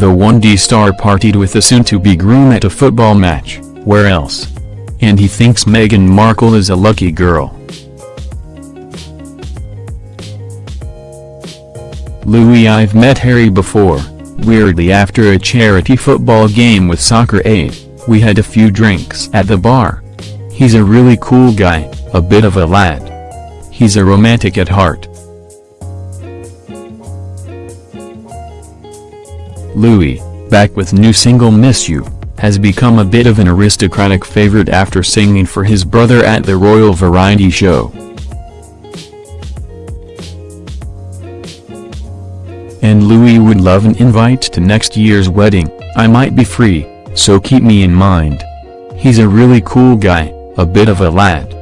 Bundy star partied with the soon-to-be groom at a football match, where else? And he thinks Meghan Markle is a lucky girl. Louis I've met Harry before, weirdly after a charity football game with Soccer Aid, we had a few drinks at the bar. He's a really cool guy, a bit of a lad. He's a romantic at heart. Louis, back with new single Miss You, has become a bit of an aristocratic favorite after singing for his brother at the Royal Variety Show. And Louis would love an invite to next year's wedding, I might be free, so keep me in mind. He's a really cool guy, a bit of a lad.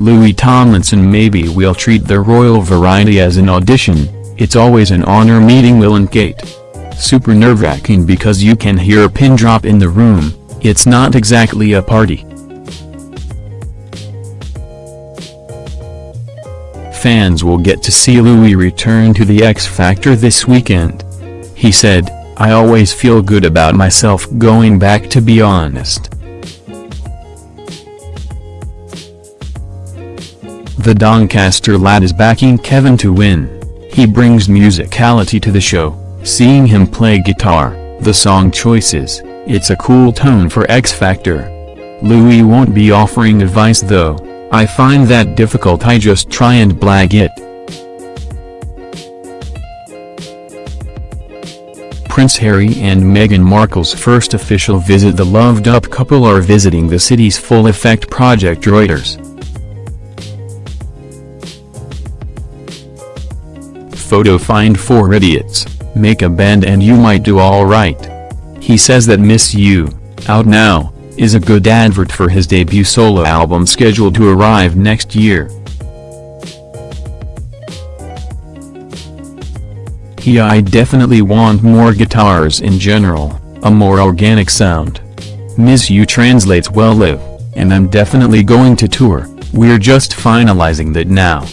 Louis Tomlinson Maybe we'll treat the Royal Variety as an audition, it's always an honor meeting Will and Kate. Super nerve-wracking because you can hear a pin drop in the room, it's not exactly a party. Fans will get to see Louis return to the X Factor this weekend. He said, I always feel good about myself going back to be honest. The Doncaster lad is backing Kevin to win. He brings musicality to the show, seeing him play guitar, the song choices, it's a cool tone for X Factor. Louis won't be offering advice though, I find that difficult I just try and blag it. Prince Harry and Meghan Markle's first official visit The loved-up couple are visiting the city's Full Effect project Reuters. Photo find 4 idiots, make a band and you might do alright. He says that Miss You, out now, is a good advert for his debut solo album scheduled to arrive next year. He I definitely want more guitars in general, a more organic sound. Miss You translates well live, and I'm definitely going to tour, we're just finalizing that now.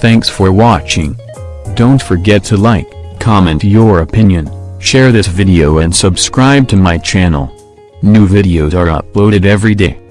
Thanks for watching. Don't forget to like, comment your opinion, share this video and subscribe to my channel. New videos are uploaded every day.